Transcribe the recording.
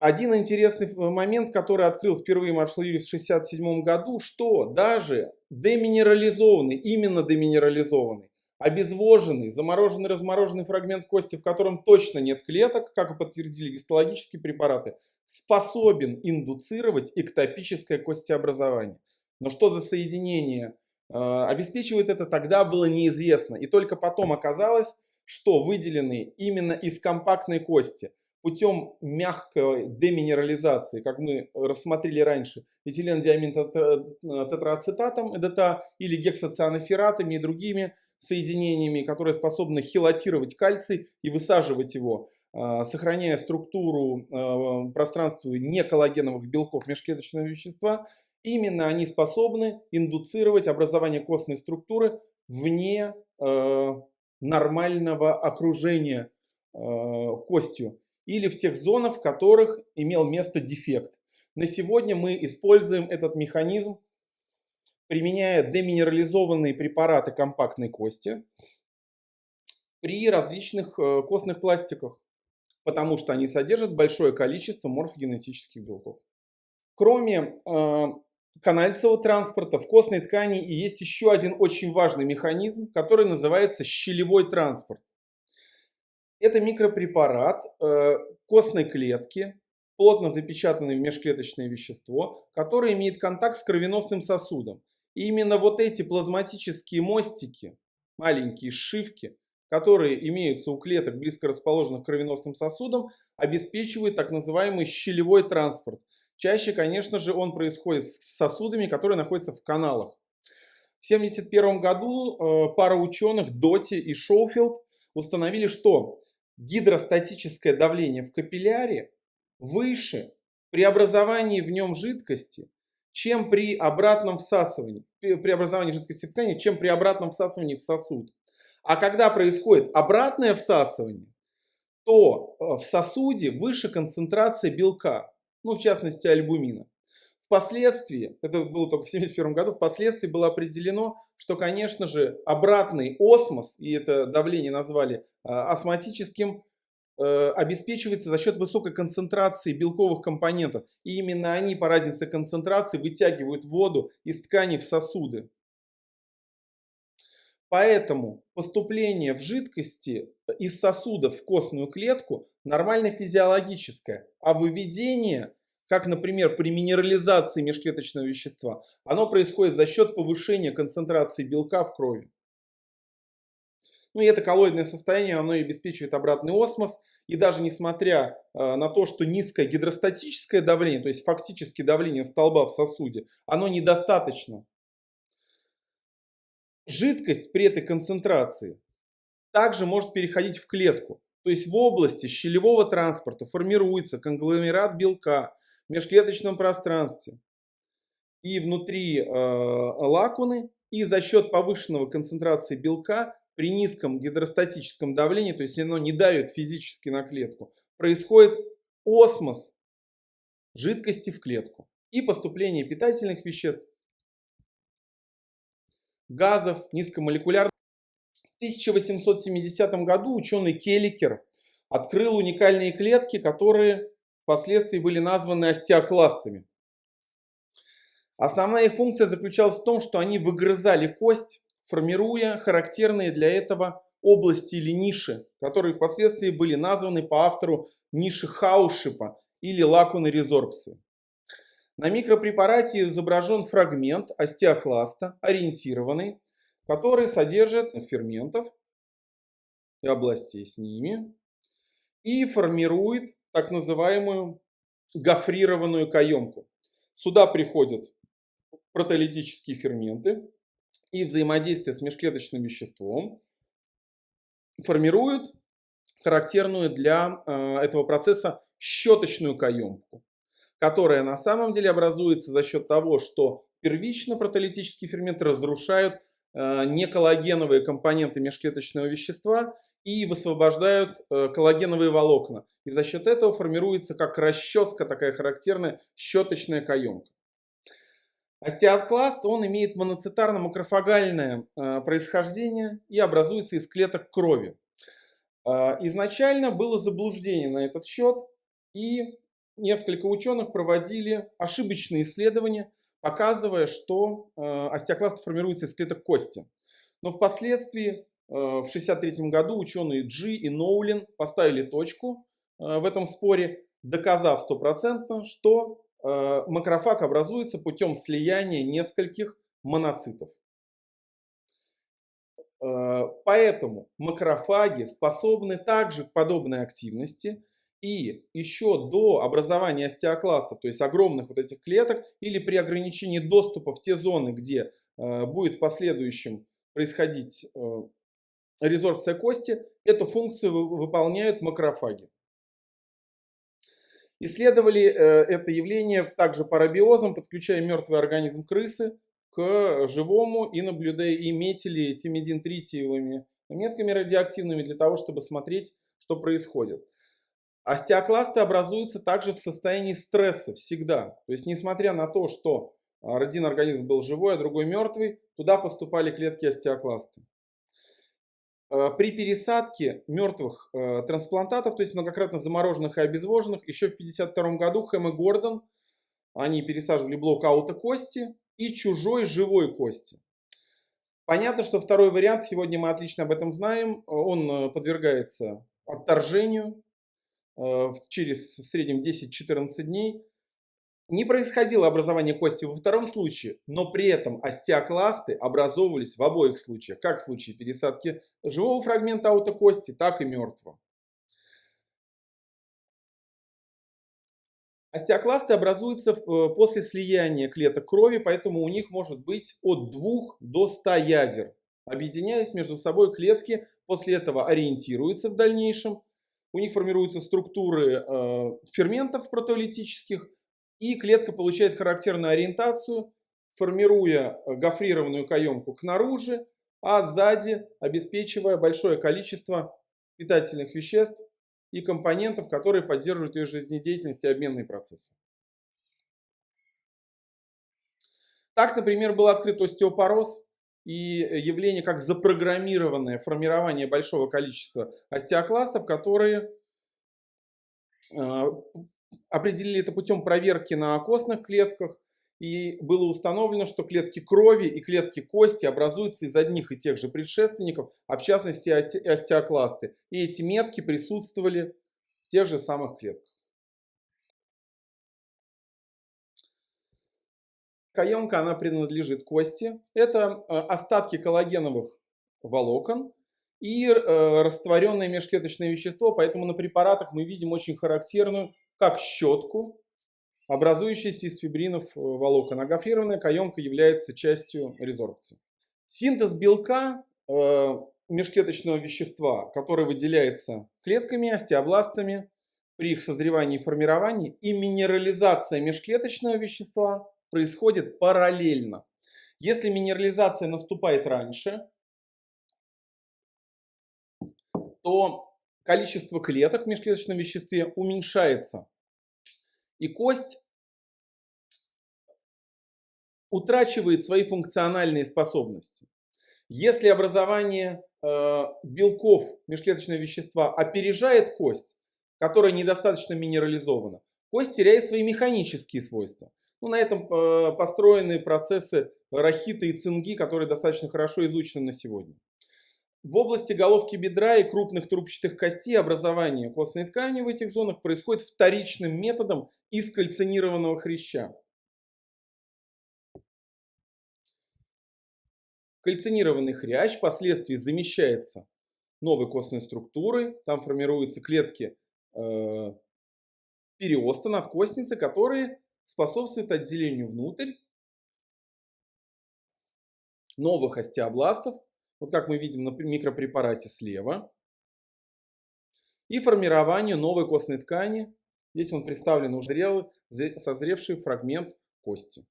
Один интересный момент, который открыл впервые Маршал Юрьев в 1967 году, что даже деминерализованный, именно деминерализованный, обезвоженный, замороженный, размороженный фрагмент кости, в котором точно нет клеток, как подтвердили гистологические препараты, способен индуцировать эктопическое костеобразование. Но что за соединение э, обеспечивает это, тогда было неизвестно. И только потом оказалось, что выделенные именно из компактной кости путем мягкой деминерализации, как мы рассмотрели раньше, этилендиамин тетрацетатом, ЭДТА, или гексоцианофератами и другими соединениями, которые способны хилатировать кальций и высаживать его, а, сохраняя структуру а, пространства неколлагеновых белков межклеточного вещества, именно они способны индуцировать образование костной структуры вне нормального окружения костью или в тех зонах, в которых имел место дефект. На сегодня мы используем этот механизм применяя деминерализованные препараты компактной кости при различных э, костных пластиках, потому что они содержат большое количество морфогенетических белков. Кроме э, канальцевого транспорта в костной ткани есть еще один очень важный механизм, который называется щелевой транспорт. Это микропрепарат э, костной клетки, плотно запечатанное межклеточное вещество, которое имеет контакт с кровеносным сосудом. И именно вот эти плазматические мостики, маленькие сшивки, которые имеются у клеток, близко расположенных к кровеносным сосудам, обеспечивают так называемый щелевой транспорт. Чаще, конечно же, он происходит с сосудами, которые находятся в каналах. В 1971 году э, пара ученых Доти и Шоуфилд установили, что гидростатическое давление в капилляре выше при образовании в нем жидкости, чем при обратном всасывании, при образовании жидкости в ткани, чем при обратном всасывании в сосуд. А когда происходит обратное всасывание, то э, в сосуде выше концентрация белка, ну в частности альбумина. Впоследствии, это было только в 1971 году, впоследствии было определено, что, конечно же, обратный осмос, и это давление назвали э, осмотическим, Э, обеспечивается за счет высокой концентрации белковых компонентов. И именно они по разнице концентрации вытягивают воду из ткани в сосуды. Поэтому поступление в жидкости э, из сосудов в костную клетку нормально физиологическое, а выведение, как, например, при минерализации межклеточного вещества, оно происходит за счет повышения концентрации белка в крови. Ну и это коллоидное состояние, оно и обеспечивает обратный осмос. И даже несмотря э, на то, что низкое гидростатическое давление, то есть фактически давление столба в сосуде, оно недостаточно. Жидкость при этой концентрации также может переходить в клетку. То есть в области щелевого транспорта формируется конгломерат белка межклеточном пространстве и внутри э, лакуны. И за счет повышенного концентрации белка при низком гидростатическом давлении, то есть оно не давит физически на клетку, происходит осмос жидкости в клетку и поступление питательных веществ, газов, низкомолекулярных. В 1870 году ученый Келликер открыл уникальные клетки, которые впоследствии были названы остеокластами. Основная их функция заключалась в том, что они выгрызали кость формируя характерные для этого области или ниши, которые впоследствии были названы по автору ниши Хаушипа или лакуны резорбции. На микропрепарате изображен фрагмент остеокласта, ориентированный, который содержит ферментов и областей с ними и формирует так называемую гофрированную каемку. Сюда приходят протеолитические ферменты, и взаимодействие с межклеточным веществом формируют характерную для э, этого процесса щеточную каемку, которая на самом деле образуется за счет того, что первично протолитические ферменты разрушают э, неколлагеновые компоненты межклеточного вещества и высвобождают э, коллагеновые волокна. И за счет этого формируется как расческа такая характерная щеточная каемка. Остеокласт, он имеет моноцитарно-макрофагальное э, происхождение и образуется из клеток крови. Э, изначально было заблуждение на этот счет, и несколько ученых проводили ошибочные исследования, показывая, что э, остеокласт формируется из клеток кости. Но впоследствии, в 1963 году, ученые Джи и Ноулин поставили точку в этом споре, доказав стопроцентно, что макрофаг образуется путем слияния нескольких моноцитов. Поэтому макрофаги способны также к подобной активности, и еще до образования остеокластов, то есть огромных вот этих клеток, или при ограничении доступа в те зоны, где э, будет в последующем происходить э, резорбция кости, эту функцию выполняют макрофаги. Исследовали э, это явление также парабиозом, подключая мертвый организм крысы к живому и наблюдая и метили тимидин-тритиевыми метками радиоактивными для того, чтобы смотреть, что происходит. Остеокласты образуются также в состоянии стресса всегда. То есть, несмотря на то, что один организм был живой, а другой мертвый, туда поступали клетки остеокласты. А, при пересадке мертвых а, трансплантатов, то есть многократно замороженных и обезвоженных, еще в 1952 году Хэм и Гордон, они пересаживали блок аута кости и чужой живой кости. Понятно, что второй вариант, сегодня мы отлично об этом знаем, он подвергается отторжению, Э, через в среднем 10-14 дней. Не происходило образование кости во втором случае, но при этом остеокласты образовывались в обоих случаях, как в случае пересадки живого фрагмента аутокости, так и мертвого. Остеокласты образуются э, после слияния клеток крови, поэтому у них может быть от 2 до 100 ядер. Объединяясь между собой клетки, после этого ориентируются в дальнейшем у них формируются структуры э, ферментов протеолитических, и клетка получает характерную ориентацию, формируя э, гофрированную каемку к наружу, а сзади обеспечивая большое количество питательных веществ и компонентов, которые поддерживают ее жизнедеятельность и обменные процессы. Так, например, был открыт остеопороз, и явление как запрограммированное формирование большого количества остеокластов, которые а, определили это путем проверки на костных клетках. И было установлено, что клетки крови и клетки кости образуются из одних и тех же предшественников, а в частности остеокласты. И эти метки присутствовали в тех же самых клетках. Каемка, она принадлежит кости. Это э, остатки коллагеновых волокон и э, растворенное межклеточное вещество. Поэтому на препаратах мы видим очень характерную, как щетку, образующуюся из фибринов э, волокон. А каемка является частью резорбции. Синтез белка межклеточного вещества, который выделяется клетками, остеобластами при их созревании и формировании, и минерализация межклеточного вещества происходит параллельно. Если минерализация наступает раньше, то количество клеток в межклеточном веществе уменьшается. И кость утрачивает свои функциональные способности. Если образование э, белков межклеточного вещества опережает кость, которая недостаточно минерализована, кость теряет свои механические свойства. Ну, на этом э, построены процессы рахита и цинги, которые достаточно хорошо изучены на сегодня. В области головки бедра и крупных трубчатых костей образование костной ткани в этих зонах происходит вторичным методом из кальцинированного хряща. Кальцинированный хрящ впоследствии замещается новой костной структурой. Там формируются клетки э, переоста надкостницы, которые способствует отделению внутрь новых остеобластов, вот как мы видим на микропрепарате слева, и формированию новой костной ткани. Здесь он представлен уже созревший фрагмент кости.